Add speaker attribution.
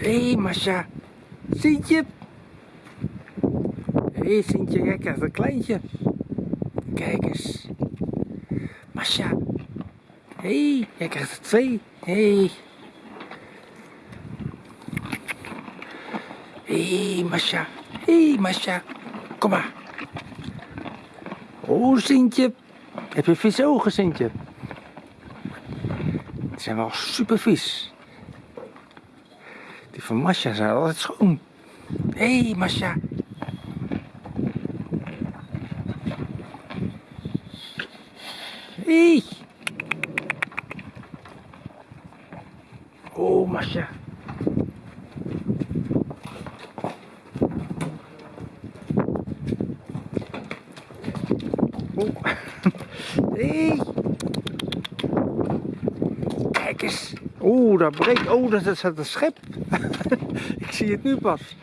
Speaker 1: Hé, hey, Masha. Sintje. Hé, hey, Sintje, jij krijgt een kleintje. Kijk eens. Masha. Hé, hey, jij krijgt er twee. Hé. Hey. Hé, hey, Masha. Hé, hey, Masha. Kom maar. Oh, Sintje. Heb je vieze ogen, Sintje? Die zijn wel super vies. Die van Masha zijn altijd schoon. Hey, Masha. Hé. Hey. Oh, Masha. Oh. Hey. Kijk eens. Oeh, dat breekt. Oh, dat is een schep. Ik zie het nu pas.